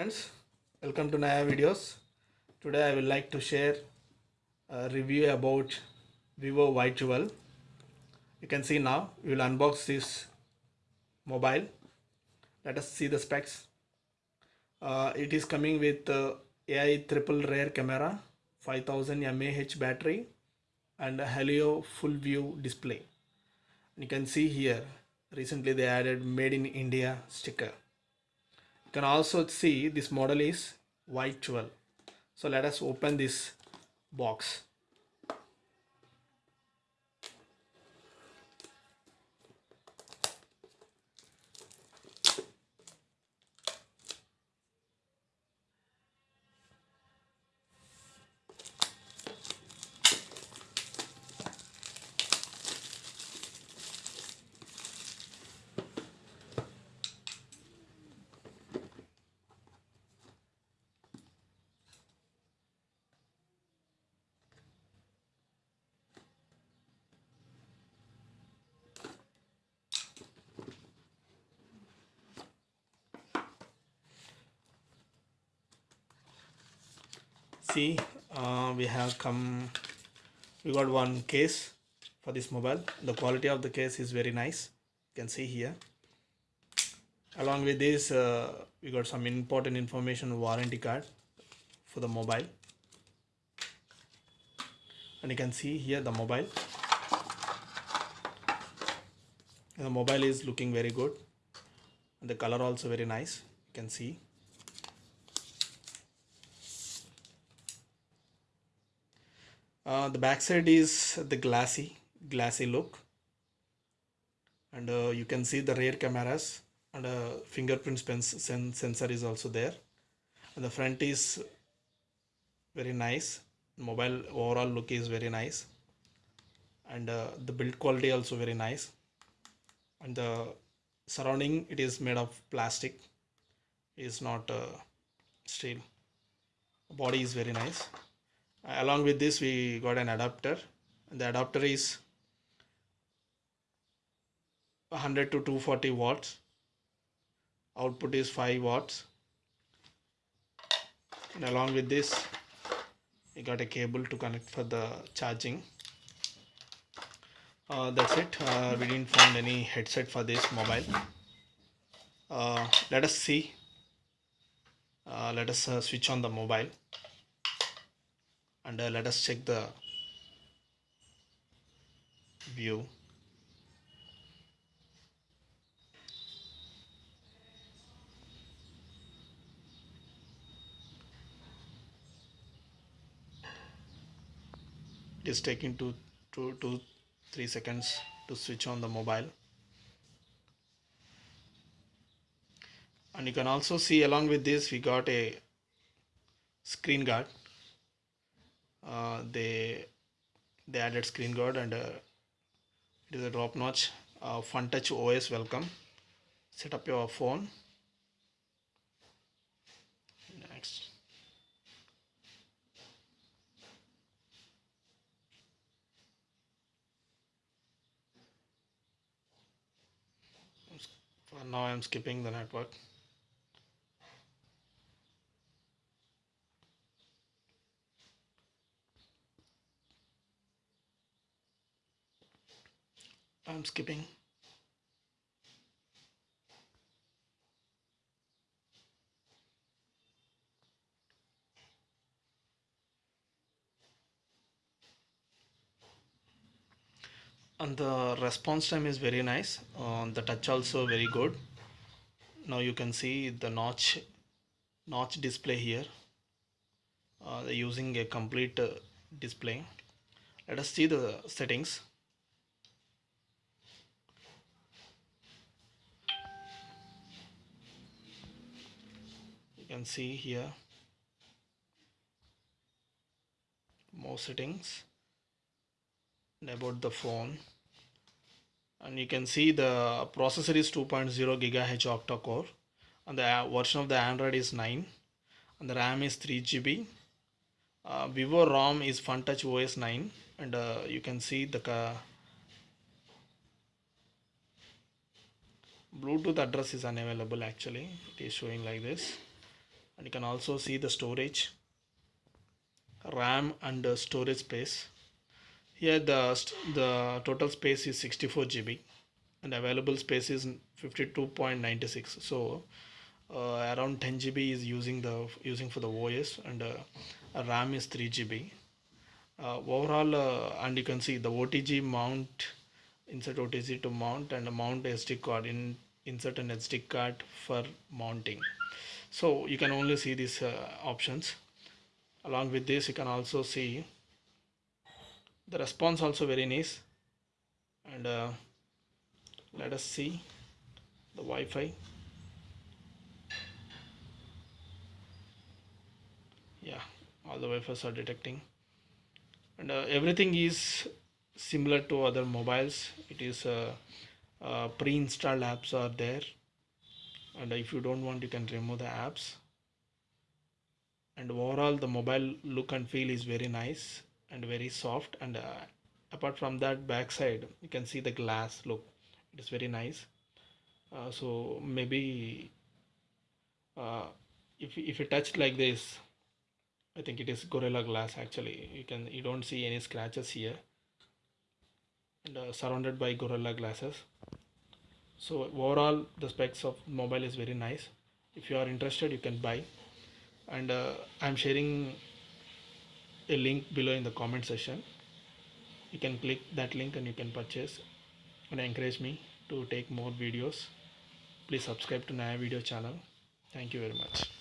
friends welcome to Naya videos. Today I will like to share a review about Vivo Y12 you can see now we will unbox this mobile. Let us see the specs. Uh, it is coming with uh, AI triple rear camera 5000 mAh battery and a Halo full view display. You can see here recently they added made in India sticker you can also see this model is Y12 so let us open this box see uh, we have come we got one case for this mobile. The quality of the case is very nice. You can see here. Along with this uh, we got some important information warranty card for the mobile. And you can see here the mobile. And the mobile is looking very good. And the color also very nice. You can see Uh, the backside is the glassy glassy look. And uh, you can see the rear cameras and a fingerprint sen sensor is also there. And the front is very nice. Mobile overall look is very nice. And uh, the build quality also very nice. And the surrounding it is made of plastic. It is not uh, steel. Body is very nice along with this we got an adapter. The adapter is 100 to 240 watts. Output is 5 watts. And along with this we got a cable to connect for the charging. Uh, that's it. Uh, we didn't find any headset for this mobile. Uh, let us see. Uh, let us uh, switch on the mobile and uh, let us check the view. It is taking two, two, two, three seconds to switch on the mobile. And you can also see along with this we got a screen guard uh, they they added screen guard and uh, it is a drop notch uh, Funtouch os welcome. Set up your phone. Next. For now i'm skipping the network I'm skipping. And the response time is very nice. Uh, the touch also very good. Now you can see the notch notch display here. Uh, using a complete uh, display. Let us see the settings. Can see here more settings and about the phone. And you can see the processor is 2.0 gigahertz octa core and the version of the android is 9 and the ram is 3 gb uh, vivo rom is funtouch os 9 and uh, you can see the bluetooth address is unavailable actually. It is showing like this and you can also see the storage. RAM and uh, storage space. Here the the total space is 64 GB and available space is 52.96 so uh, around 10 GB is using the using for the OS and uh, RAM is 3 GB uh, overall uh, and you can see the OTG mount insert OTG to mount and mount SD card in insert an SD card for mounting so you can only see these uh, options. Along with this you can also see the response also very nice. And uh, let us see the Wi-Fi. Yeah all the Wi-Fi's are detecting. And uh, everything is similar to other mobiles. It is uh, uh, pre-installed apps are there and if you don't want you can remove the apps. And overall the mobile look and feel is very nice and very soft. And uh, apart from that backside you can see the glass look. It is very nice. Uh, so maybe uh, if, if you touch like this I think it is Gorilla Glass actually. You can you don't see any scratches here. And uh, surrounded by Gorilla glasses so overall the specs of mobile is very nice. If you are interested you can buy. And uh, I'm sharing a link below in the comment section. You can click that link and you can purchase. And encourage me to take more videos. Please subscribe to Naya video channel. Thank you very much